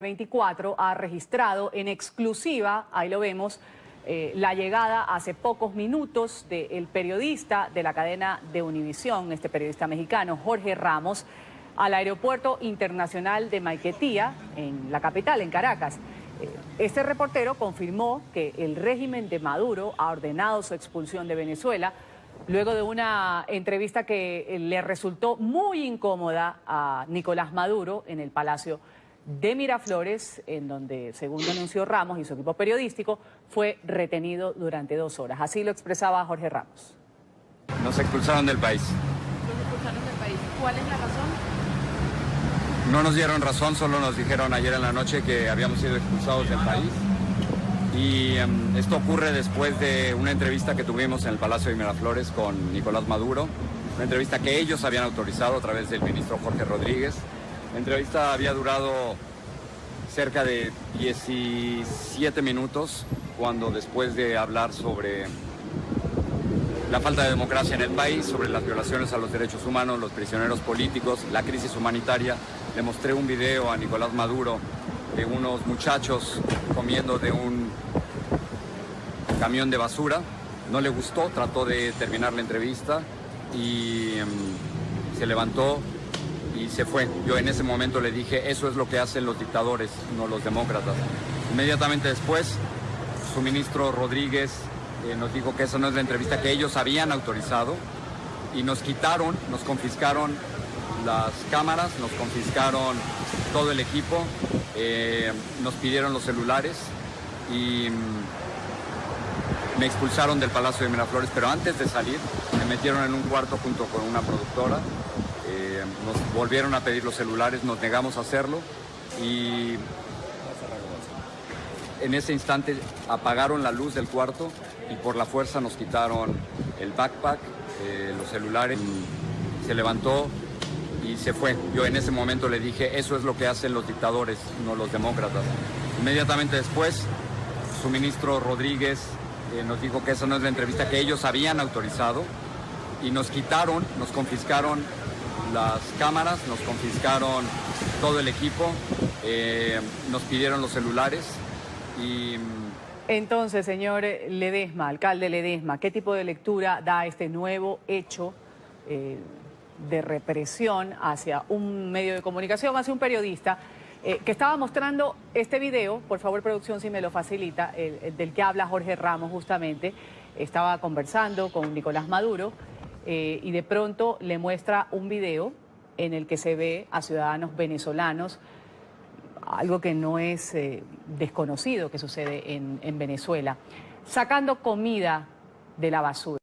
24 ha registrado en exclusiva, ahí lo vemos, eh, la llegada hace pocos minutos del periodista de la cadena de Univisión, este periodista mexicano, Jorge Ramos, al aeropuerto internacional de Maiquetía, en la capital, en Caracas. Eh, este reportero confirmó que el régimen de Maduro ha ordenado su expulsión de Venezuela luego de una entrevista que le resultó muy incómoda a Nicolás Maduro en el Palacio de Miraflores, en donde, según denunció Ramos y su equipo periodístico, fue retenido durante dos horas. Así lo expresaba Jorge Ramos. Nos expulsaron del país. Nos expulsaron del país. ¿Cuál es la razón? No nos dieron razón, solo nos dijeron ayer en la noche que habíamos sido expulsados del país. Y em, esto ocurre después de una entrevista que tuvimos en el Palacio de Miraflores con Nicolás Maduro, una entrevista que ellos habían autorizado a través del ministro Jorge Rodríguez. La entrevista había durado cerca de 17 minutos, cuando después de hablar sobre la falta de democracia en el país, sobre las violaciones a los derechos humanos, los prisioneros políticos, la crisis humanitaria, le mostré un video a Nicolás Maduro de unos muchachos comiendo de un camión de basura. No le gustó, trató de terminar la entrevista y em, se levantó y se fue. Yo en ese momento le dije, eso es lo que hacen los dictadores, no los demócratas. Inmediatamente después, su ministro Rodríguez eh, nos dijo que esa no es la entrevista que ellos habían autorizado y nos quitaron, nos confiscaron las cámaras, nos confiscaron todo el equipo, eh, nos pidieron los celulares y mm, me expulsaron del Palacio de Miraflores, pero antes de salir me metieron en un cuarto junto con una productora eh, nos volvieron a pedir los celulares, nos negamos a hacerlo y en ese instante apagaron la luz del cuarto y por la fuerza nos quitaron el backpack, eh, los celulares. Se levantó y se fue. Yo en ese momento le dije, eso es lo que hacen los dictadores, no los demócratas. Inmediatamente después, su ministro Rodríguez eh, nos dijo que esa no es la entrevista que ellos habían autorizado y nos quitaron, nos confiscaron las cámaras, nos confiscaron todo el equipo, eh, nos pidieron los celulares y... Entonces, señor Ledesma, alcalde Ledesma, ¿qué tipo de lectura da este nuevo hecho eh, de represión hacia un medio de comunicación, hacia un periodista eh, que estaba mostrando este video, por favor producción si me lo facilita, del que habla Jorge Ramos justamente, estaba conversando con Nicolás Maduro, eh, y de pronto le muestra un video en el que se ve a ciudadanos venezolanos, algo que no es eh, desconocido que sucede en, en Venezuela, sacando comida de la basura.